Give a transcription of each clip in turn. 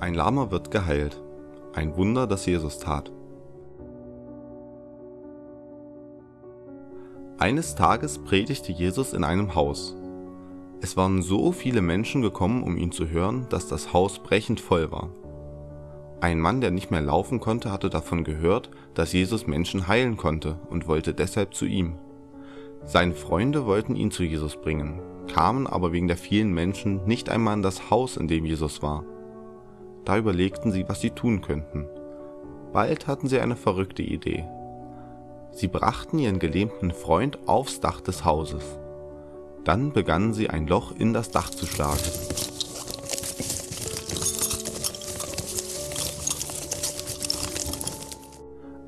Ein Lahmer wird geheilt. Ein Wunder, das Jesus tat. Eines Tages predigte Jesus in einem Haus. Es waren so viele Menschen gekommen, um ihn zu hören, dass das Haus brechend voll war. Ein Mann, der nicht mehr laufen konnte, hatte davon gehört, dass Jesus Menschen heilen konnte und wollte deshalb zu ihm. Seine Freunde wollten ihn zu Jesus bringen, kamen aber wegen der vielen Menschen nicht einmal in das Haus, in dem Jesus war. Da überlegten sie, was sie tun könnten. Bald hatten sie eine verrückte Idee. Sie brachten ihren gelähmten Freund aufs Dach des Hauses. Dann begannen sie ein Loch in das Dach zu schlagen.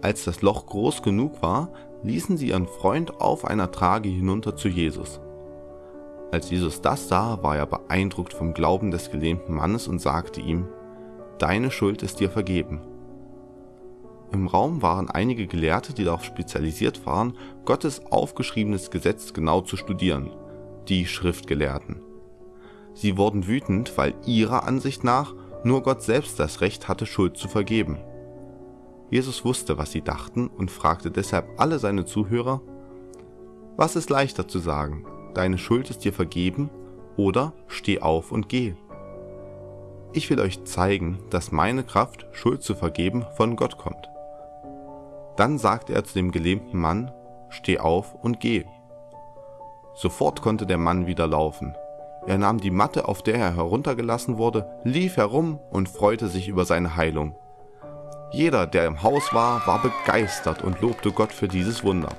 Als das Loch groß genug war, ließen sie ihren Freund auf einer Trage hinunter zu Jesus. Als Jesus das sah, war er beeindruckt vom Glauben des gelähmten Mannes und sagte ihm, Deine Schuld ist dir vergeben. Im Raum waren einige Gelehrte, die darauf spezialisiert waren, Gottes aufgeschriebenes Gesetz genau zu studieren, die Schriftgelehrten. Sie wurden wütend, weil ihrer Ansicht nach nur Gott selbst das Recht hatte, Schuld zu vergeben. Jesus wusste, was sie dachten und fragte deshalb alle seine Zuhörer, was ist leichter zu sagen, deine Schuld ist dir vergeben oder steh auf und geh. Ich will euch zeigen, dass meine Kraft, Schuld zu vergeben, von Gott kommt. Dann sagte er zu dem gelähmten Mann, steh auf und geh. Sofort konnte der Mann wieder laufen. Er nahm die Matte, auf der er heruntergelassen wurde, lief herum und freute sich über seine Heilung. Jeder, der im Haus war, war begeistert und lobte Gott für dieses Wunder.